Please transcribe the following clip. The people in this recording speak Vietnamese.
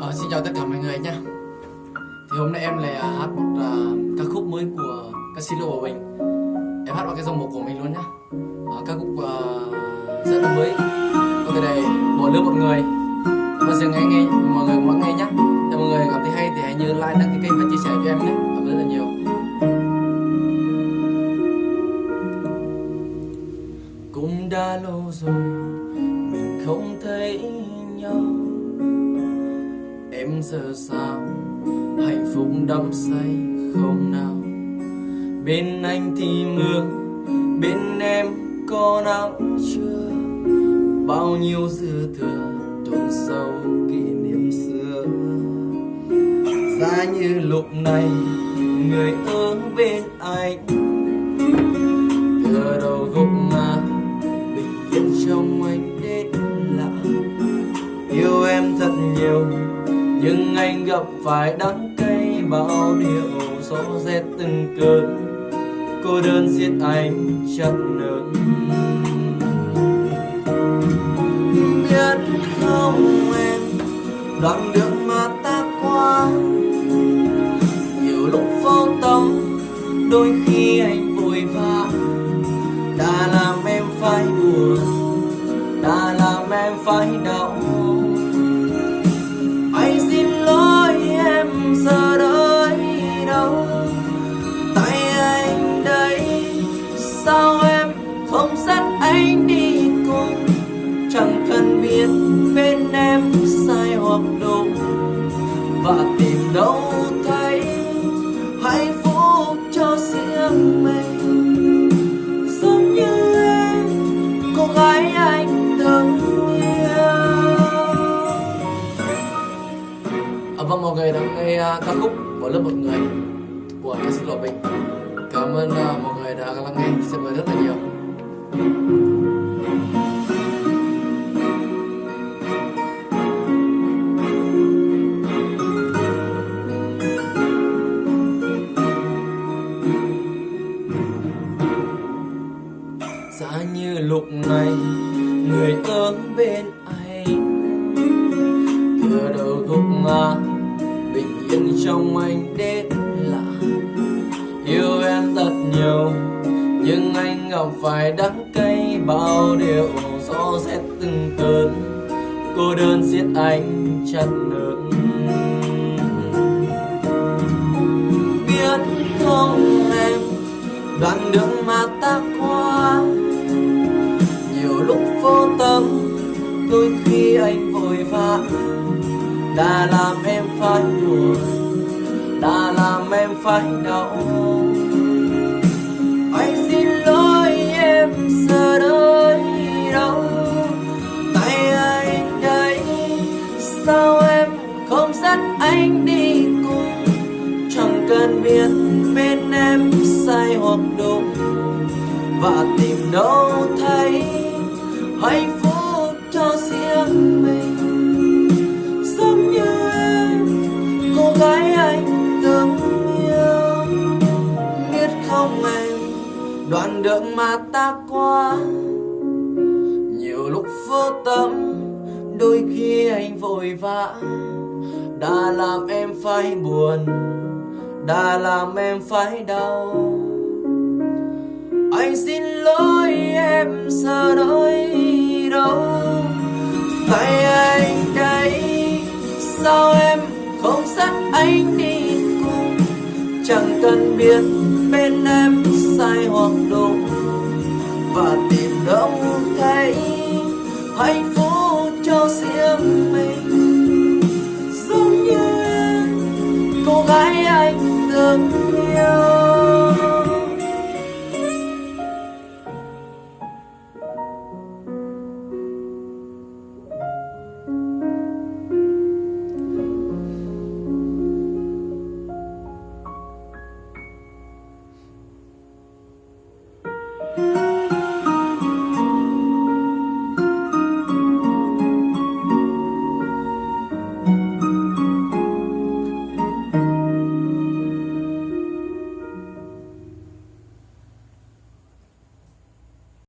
Ờ, xin chào tất cả mọi người nhé Thì hôm nay em lại à, hát một uh, ca khúc mới của ca sĩ Lô Bảo Bình. Em hát vào cái dòng một của mình luôn nhá. Uh, Ca khúc uh, rất là mới. Có cái này bỏ lỡ một người. Mà giờ nghe nghe mọi người muốn nghe nhé Thì mọi người cảm thấy hay thì hãy nhớ like, đăng ký kênh và chia sẻ cho em nhé. Cảm ơn rất là nhiều. Cũng đã lâu rồi mình không thấy nhau. Em giờ sao? Hạnh phúc đắm say không nào? Bên anh thì mưa, Bên em có nắng chưa? Bao nhiêu dư thừa chôn sâu kỷ niệm xưa? Giá như lúc này, Người ở bên anh. Ở đầu gục ngã, Bình yên trong anh đến lạ. Yêu em thật nhiều nhưng anh gặp phải đắng cay bao điều gió rét từng cơn. Cô đơn giết anh chặt nợ biết không em, đoạn đường mà ta qua. Nhiều lúc vô tâm, đôi khi anh vội vã đã làm em phải buồn, đã làm em phải đau. Anh đi cùng Chẳng cần biết bên em sai hoặc đúng Và tìm đâu thấy Hạnh phúc cho riêng mình. Giống như em Cô gái anh từng yêu. À, vâng mọi người đã nghe uh, ca khúc của lớp một người của ca sĩ Lộ Bình. Cảm ơn uh, mọi người đã lắng nghe. Xin mời rất là nhiều. Giá như lúc này, người ở bên anh. Thừa đầu gục ngã, bình yên trong anh đến lạ. Yêu em thật nhiều nhưng anh gặp phải đắng cay, bao điều gió rét từng cơn. Cô đơn giết anh chặt nương biết không em, đoạn đường mà ta qua. Nhiều lúc vô tâm, đôi khi anh vội vã đã làm em phải buồn, đã làm em phải đau. Biết bên em sai hoặc đúng và tìm đâu thấy hạnh phúc cho riêng mình. Giống như em, cô gái anh từng yêu. Biết không em, đoạn đường mà ta qua. Nhiều lúc vô tâm, đôi khi anh vội vã. Đã làm em phải buồn đã làm em phải đau. Anh xin lỗi em sợ nói đâu tại anh đây, sao em không dắt anh đi cùng? Chẳng cần biết bên em sai hoặc đúng và tìm đâu thấy hạnh phúc cho riêng mình. Giống như em cô gái anh thương yêu